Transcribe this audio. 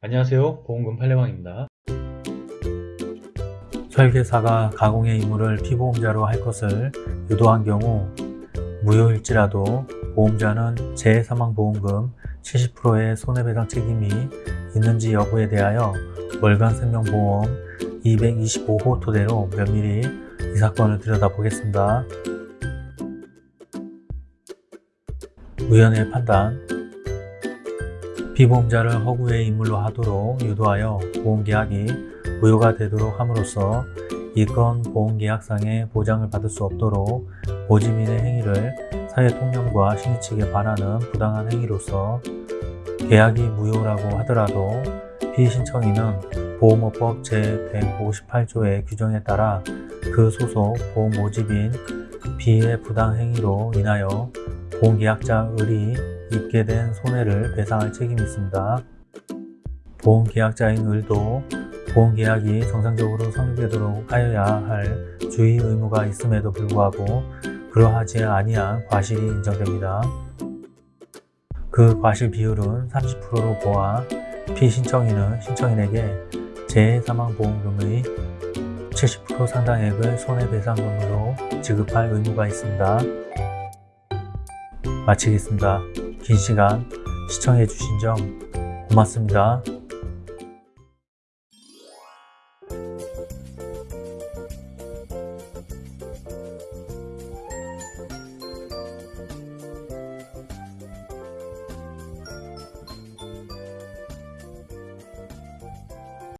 안녕하세요. 보험금 팔례방입니다. 설계사가 가공의 임무를 피보험자로 할 것을 유도한 경우 무효일지라도 보험자는 재해사망보험금 70%의 손해배상 책임이 있는지 여부에 대하여 월간 생명보험 225호 토대로 면밀히 이 사건을 들여다보겠습니다. 위원회 판단 피보험자를 허구의 인물로 하도록 유도하여 보험계약이 무효가 되도록 함으로써 이건 보험계약상의 보장을 받을 수 없도록 모집인의 행위를 사회통념과 신의칙에 반하는 부당한 행위로서 계약이 무효라고 하더라도 피신청인은 보험업법 제158조의 규정에 따라 그 소속 보험 모집인 B의 부당행위로 인하여 보험계약자 을이 입게 된 손해를 배상할 책임이 있습니다. 보험계약자인 을도 보험계약이 정상적으로 성립되도록 하여야 할 주의 의무가 있음에도 불구하고 그러하지 아니한 과실이 인정됩니다. 그 과실 비율은 30%로 보아 피신청인은 신청인에게 재해사망보험금의 70% 상당액을 손해배상금으로 지급할 의무가 있습니다. 마치겠습니다. 긴 시간 시청해주신 점 고맙습니다.